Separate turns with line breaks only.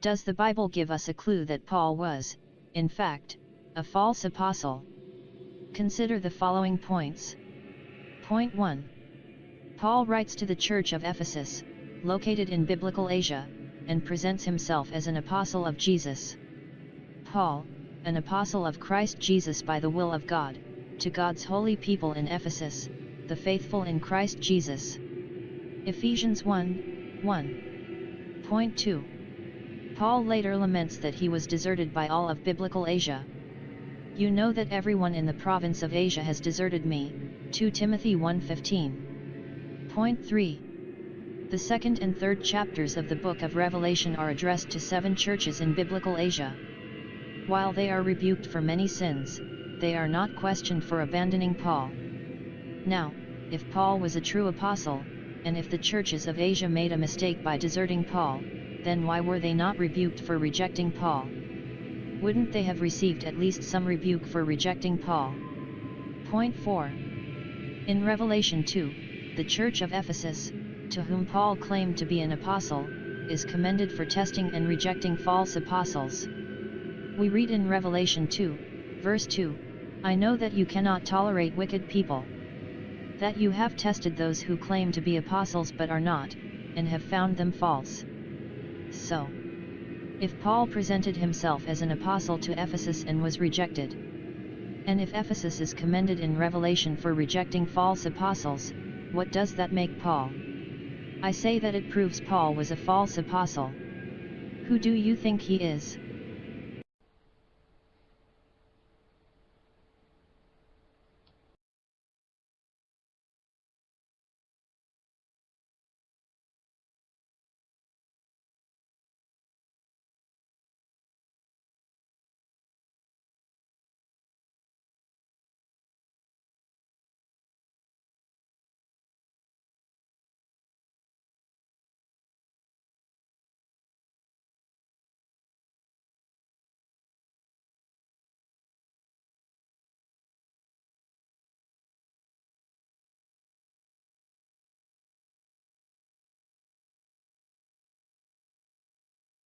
Does the Bible give us a clue that Paul was, in fact, a false apostle? Consider the following points. Point 1. Paul writes to the Church of Ephesus, located in Biblical Asia, and presents himself as an apostle of Jesus. Paul, an apostle of Christ Jesus by the will of God, to God's holy people in Ephesus, the faithful in Christ Jesus. Ephesians 1, 1. Point 2. Paul later laments that he was deserted by all of biblical Asia. You know that everyone in the province of Asia has deserted me, 2 Timothy 1.15. Point 3. The second and third chapters of the book of Revelation are addressed to seven churches in biblical Asia. While they are rebuked for many sins, they are not questioned for abandoning Paul. Now, if Paul was a true apostle, and if the churches of Asia made a mistake by deserting Paul, then why were they not rebuked for rejecting Paul? Wouldn't they have received at least some rebuke for rejecting Paul? Point 4. In Revelation 2, the church of Ephesus, to whom Paul claimed to be an apostle, is commended for testing and rejecting false apostles. We read in Revelation 2, verse 2, I know that you cannot tolerate wicked people. That you have tested those who claim to be apostles but are not, and have found them false so. If Paul presented himself as an apostle to Ephesus and was rejected, and if Ephesus is commended in Revelation for rejecting false apostles, what does that make Paul? I say that it proves Paul was a false apostle. Who do you think he is?